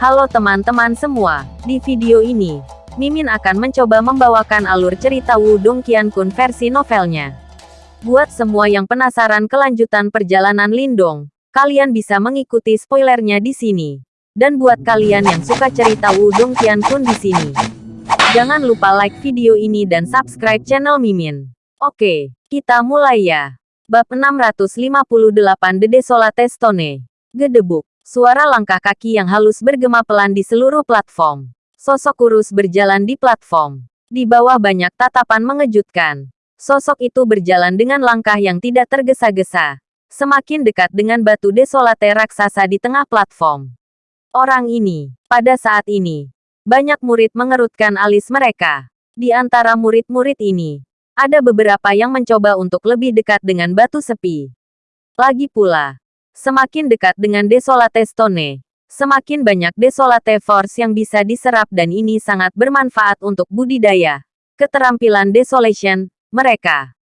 Halo teman-teman semua, di video ini, Mimin akan mencoba membawakan alur cerita Wudong Qiankun versi novelnya. Buat semua yang penasaran kelanjutan perjalanan Lindong, kalian bisa mengikuti spoilernya di sini. Dan buat kalian yang suka cerita Wudong Qiankun di sini, jangan lupa like video ini dan subscribe channel Mimin. Oke, kita mulai ya. Bab 658 The Desolate Stone. Gedebuk. Suara langkah kaki yang halus bergema pelan di seluruh platform. Sosok kurus berjalan di platform. Di bawah banyak tatapan mengejutkan. Sosok itu berjalan dengan langkah yang tidak tergesa-gesa. Semakin dekat dengan batu desolate raksasa di tengah platform. Orang ini, pada saat ini, banyak murid mengerutkan alis mereka. Di antara murid-murid ini, ada beberapa yang mencoba untuk lebih dekat dengan batu sepi. Lagi pula, Semakin dekat dengan Desolate Stone, semakin banyak Desolate Force yang bisa diserap dan ini sangat bermanfaat untuk budidaya, keterampilan Desolation, mereka.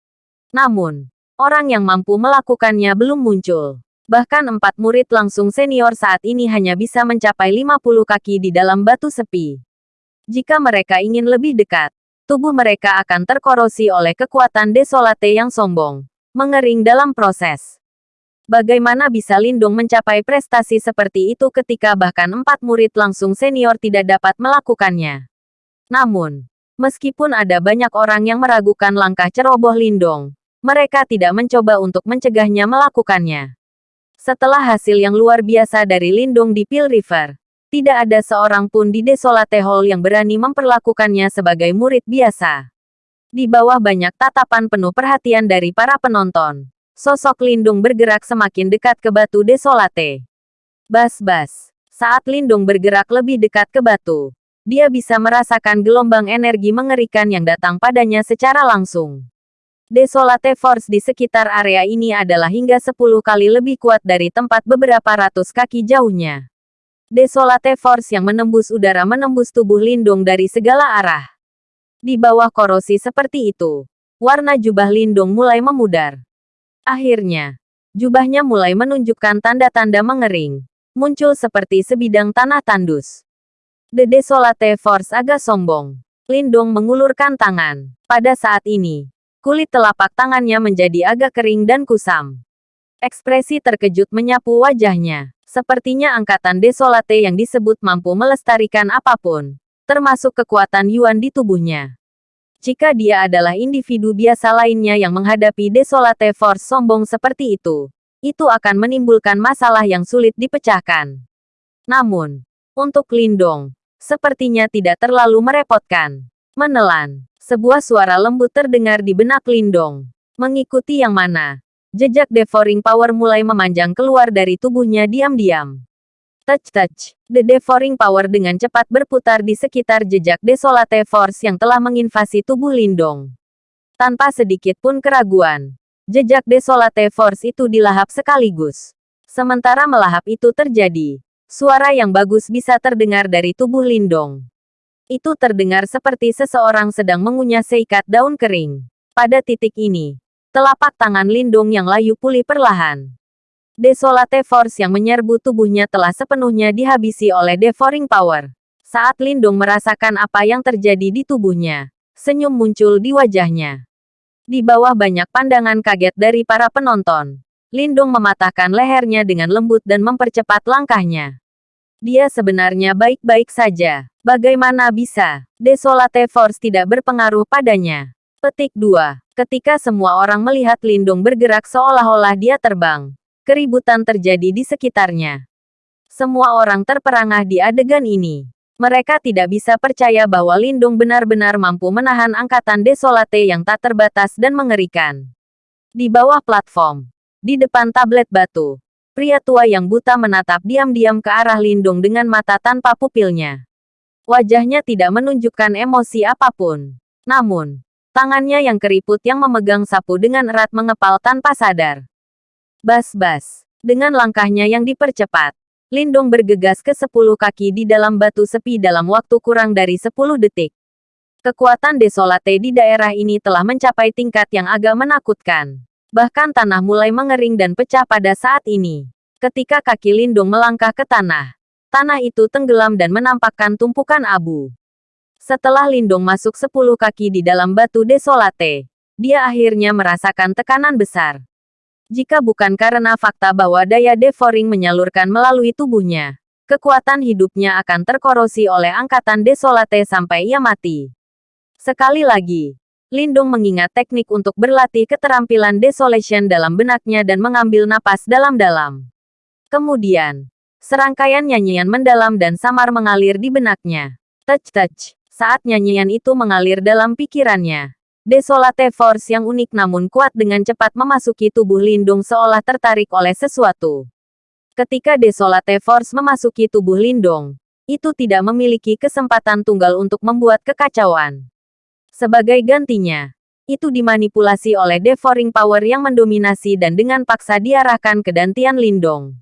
Namun, orang yang mampu melakukannya belum muncul. Bahkan empat murid langsung senior saat ini hanya bisa mencapai 50 kaki di dalam batu sepi. Jika mereka ingin lebih dekat, tubuh mereka akan terkorosi oleh kekuatan Desolate yang sombong, mengering dalam proses. Bagaimana bisa Lindung mencapai prestasi seperti itu ketika bahkan empat murid langsung senior tidak dapat melakukannya? Namun, meskipun ada banyak orang yang meragukan langkah ceroboh Lindong, mereka tidak mencoba untuk mencegahnya melakukannya. Setelah hasil yang luar biasa dari Lindung di Pil River, tidak ada seorang pun di Desolate Hall yang berani memperlakukannya sebagai murid biasa. Di bawah banyak tatapan penuh perhatian dari para penonton, Sosok Lindung bergerak semakin dekat ke batu desolate. Bas-bas. Saat Lindung bergerak lebih dekat ke batu, dia bisa merasakan gelombang energi mengerikan yang datang padanya secara langsung. Desolate Force di sekitar area ini adalah hingga 10 kali lebih kuat dari tempat beberapa ratus kaki jauhnya. Desolate Force yang menembus udara menembus tubuh Lindung dari segala arah. Di bawah korosi seperti itu, warna jubah Lindung mulai memudar. Akhirnya, jubahnya mulai menunjukkan tanda-tanda mengering. Muncul seperti sebidang tanah tandus. The Desolate Force agak sombong. Lindung mengulurkan tangan. Pada saat ini, kulit telapak tangannya menjadi agak kering dan kusam. Ekspresi terkejut menyapu wajahnya. Sepertinya angkatan Desolate yang disebut mampu melestarikan apa pun, termasuk kekuatan Yuan di tubuhnya. Jika dia adalah individu biasa lainnya yang menghadapi Desolate Force sombong seperti itu, itu akan menimbulkan masalah yang sulit dipecahkan. Namun, untuk Lindong, sepertinya tidak terlalu merepotkan. Menelan, sebuah suara lembut terdengar di benak Lindong. Mengikuti yang mana? Jejak devouring power mulai memanjang keluar dari tubuhnya diam-diam. Touch-touch. The Devouring Power dengan cepat berputar di sekitar jejak Desolate Force yang telah menginvasi tubuh Lindong. Tanpa sedikit pun keraguan, jejak Desolate Force itu dilahap sekaligus. Sementara melahap itu terjadi, suara yang bagus bisa terdengar dari tubuh Lindong. Itu terdengar seperti seseorang sedang mengunyah seikat daun kering. Pada titik ini, telapak tangan Lindung yang layu pulih perlahan. Desolate Force yang menyerbu tubuhnya telah sepenuhnya dihabisi oleh Devouring Power. Saat Lindung merasakan apa yang terjadi di tubuhnya, senyum muncul di wajahnya. Di bawah banyak pandangan kaget dari para penonton, Lindung mematahkan lehernya dengan lembut dan mempercepat langkahnya. Dia sebenarnya baik-baik saja. Bagaimana bisa Desolate Force tidak berpengaruh padanya? Petik 2. Ketika semua orang melihat Lindung bergerak seolah-olah dia terbang, Keributan terjadi di sekitarnya. Semua orang terperangah di adegan ini. Mereka tidak bisa percaya bahwa Lindung benar-benar mampu menahan angkatan desolate yang tak terbatas dan mengerikan. Di bawah platform, di depan tablet batu, pria tua yang buta menatap diam-diam ke arah Lindung dengan mata tanpa pupilnya. Wajahnya tidak menunjukkan emosi apa pun. Namun, tangannya yang keriput yang memegang sapu dengan erat mengepal tanpa sadar. Bas-bas. Dengan langkahnya yang dipercepat, Lindong bergegas ke sepuluh kaki di dalam batu sepi dalam waktu kurang dari sepuluh detik. Kekuatan desolate di daerah ini telah mencapai tingkat yang agak menakutkan. Bahkan tanah mulai mengering dan pecah pada saat ini. Ketika kaki Lindung melangkah ke tanah, tanah itu tenggelam dan menampakkan tumpukan abu. Setelah Lindong masuk sepuluh kaki di dalam batu desolate, dia akhirnya merasakan tekanan besar. Jika bukan karena fakta bahwa daya devouring menyalurkan melalui tubuhnya, kekuatan hidupnya akan terkorosi oleh angkatan desolate sampai ia mati. Sekali lagi, Lindung mengingat teknik untuk berlatih keterampilan desolation dalam benaknya dan mengambil napas dalam-dalam. Kemudian, serangkaian nyanyian mendalam dan samar mengalir di benaknya. Touch-touch. Saat nyanyian itu mengalir dalam pikirannya, Desolate Force yang unik namun kuat dengan cepat memasuki tubuh Lindung seolah tertarik oleh sesuatu. Ketika Desolate Force memasuki tubuh Lindung, itu tidak memiliki kesempatan tunggal untuk membuat kekacauan. Sebagai gantinya, itu dimanipulasi oleh devouring power yang mendominasi dan dengan paksa diarahkan ke dantian Lindong.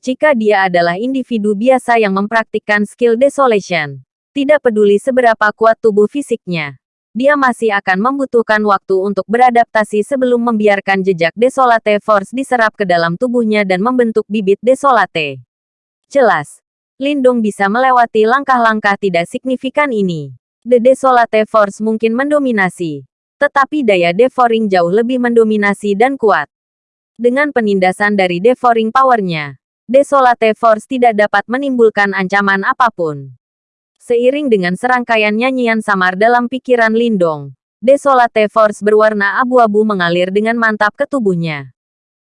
Jika dia adalah individu biasa yang mempraktikkan skill desolation, tidak peduli seberapa kuat tubuh fisiknya, dia masih akan membutuhkan waktu untuk beradaptasi sebelum membiarkan jejak desolate force diserap ke dalam tubuhnya dan membentuk bibit desolate. Jelas, Lindong bisa melewati langkah-langkah tidak signifikan ini. The Desolate Force mungkin mendominasi. Tetapi daya devouring jauh lebih mendominasi dan kuat. Dengan penindasan dari devouring powernya, Desolate Force tidak dapat menimbulkan ancaman apa pun. Seiring dengan serangkaian nyanyian samar dalam pikiran Lindong, Desolate Force berwarna abu-abu mengalir dengan mantap ke tubuhnya.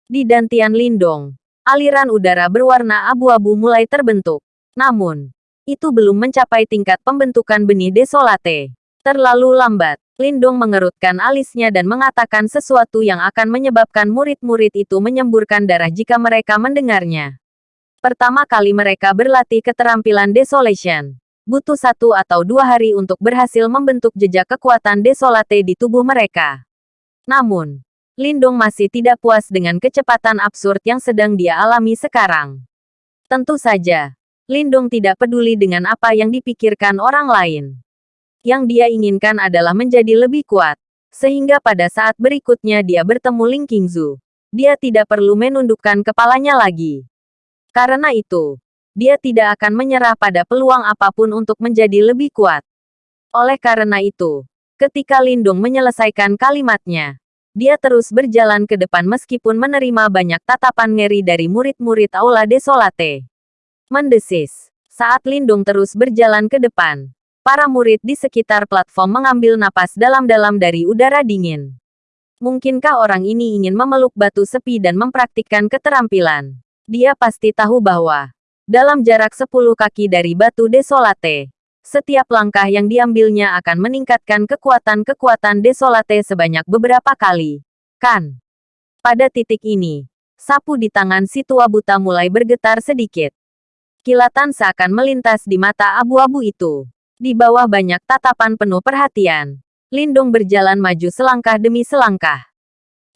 Di dantian Lindong, aliran udara berwarna abu-abu mulai terbentuk. Namun, itu belum mencapai tingkat pembentukan benih desolate. Terlalu lambat. Lindong mengerutkan alisnya dan mengatakan sesuatu yang akan menyebabkan murid-murid itu menyemburkan darah jika mereka mendengarnya. Pertama kali mereka berlatih keterampilan desolation. Butuh satu atau dua hari untuk berhasil membentuk jejak kekuatan desolate di tubuh mereka. Namun, Lindong masih tidak puas dengan kecepatan absurd yang sedang dia alami sekarang. Tentu saja, Lindung tidak peduli dengan apa yang dipikirkan orang lain. Yang dia inginkan adalah menjadi lebih kuat. Sehingga pada saat berikutnya dia bertemu Ling Qingzu. Dia tidak perlu menundukkan kepalanya lagi. Karena itu, dia tidak akan menyerah pada peluang apa pun untuk menjadi lebih kuat. Oleh karena itu, ketika Lindung menyelesaikan kalimatnya, dia terus berjalan ke depan meskipun menerima banyak tatapan ngeri dari murid-murid Aula Desolate mendesis. Saat Lindung terus berjalan ke depan, para murid di sekitar platform mengambil napas dalam-dalam dari udara dingin. Mungkinkah orang ini ingin memeluk batu sepi dan mempraktikkan keterampilan? Dia pasti tahu bahwa, dalam jarak 10 kaki dari batu desolate, setiap langkah yang diambilnya akan meningkatkan kekuatan-kekuatan desolate sebanyak beberapa kali. Kan? Pada titik ini, sapu di tangan si tua buta mulai bergetar sedikit. Kilatan seakan melintas di mata abu-abu itu. Di bawah banyak tatapan penuh perhatian, Lindung berjalan maju selangkah demi selangkah.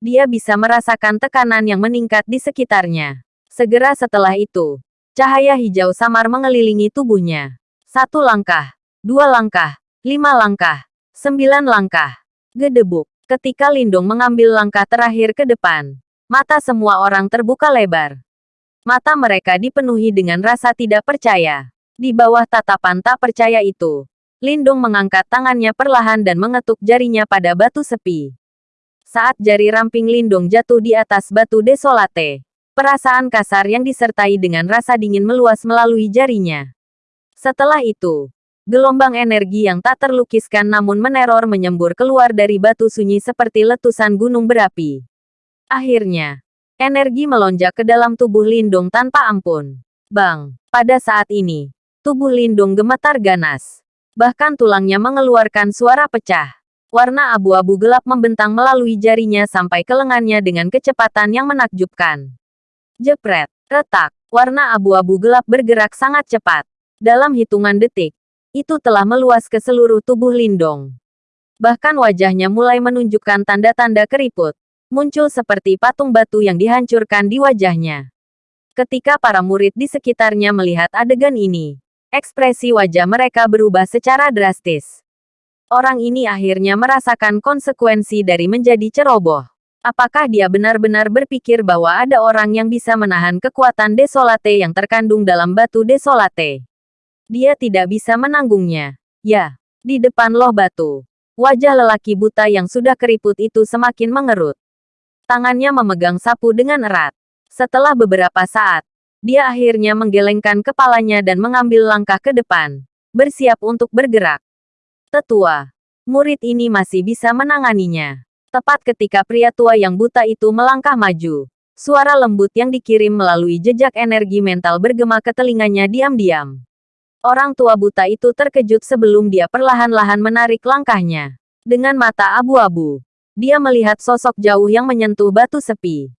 Dia bisa merasakan tekanan yang meningkat di sekitarnya. Segera setelah itu, cahaya hijau samar mengelilingi tubuhnya. Satu langkah, dua langkah, lima langkah, sembilan langkah. Gedebuk. Ketika Lindung mengambil langkah terakhir ke depan, mata semua orang terbuka lebar. Mata mereka dipenuhi dengan rasa tidak percaya. Di bawah tatapan tak percaya itu, Lindung mengangkat tangannya perlahan dan mengetuk jarinya pada batu sepi. Saat jari ramping Lindung jatuh di atas batu desolate, perasaan kasar yang disertai dengan rasa dingin meluas melalui jarinya. Setelah itu, gelombang energi yang tak terlukiskan namun meneror menyembur keluar dari batu sunyi seperti letusan gunung berapi. Akhirnya, Energi melonjak ke dalam tubuh Lindung tanpa ampun. Bang! Pada saat ini, tubuh Lindung gemetar ganas. Bahkan tulangnya mengeluarkan suara pecah. Warna abu-abu gelap membentang melalui jarinya sampai ke lengannya dengan kecepatan yang menakjubkan. Jepret, retak, warna abu-abu gelap bergerak sangat cepat. Dalam hitungan detik, itu telah meluas ke seluruh tubuh Lindong. Bahkan wajahnya mulai menunjukkan tanda-tanda keriput muncul seperti patung batu yang dihancurkan di wajahnya. Ketika para murid di sekitarnya melihat adegan ini, ekspresi wajah mereka berubah secara drastis. Orang ini akhirnya merasakan konsekuensi dari menjadi ceroboh. Apakah dia benar-benar berpikir bahwa ada orang yang bisa menahan kekuatan desolate yang terkandung dalam batu desolate? Dia tidak bisa menanggungnya. Ya, di depan loh batu. Wajah lelaki buta yang sudah keriput itu semakin mengerut. Tangannya memegang sapu dengan erat. Setelah beberapa saat, dia akhirnya menggelengkan kepalanya dan mengambil langkah ke depan, bersiap untuk bergerak. Tetua, murid ini masih bisa menanganinya. Tepat ketika pria tua yang buta itu melangkah maju, suara lembut yang dikirim melalui jejak energi mental bergema ke telinganya diam-diam. Orang tua buta itu terkejut sebelum dia perlahan-lahan menarik langkahnya. Dengan mata abu-abu, dia melihat sosok jauh yang menyentuh batu sepi.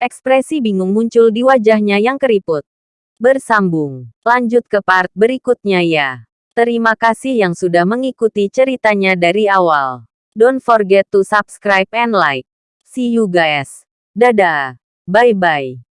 Ekspresi bingung muncul di wajahnya yang keriput. Bersambung. Lanjut ke part berikutnya ya. Terima kasih yang sudah mengikuti ceritanya dari awal. Don't forget to subscribe and like. See you guys. Dadah. Bye-bye.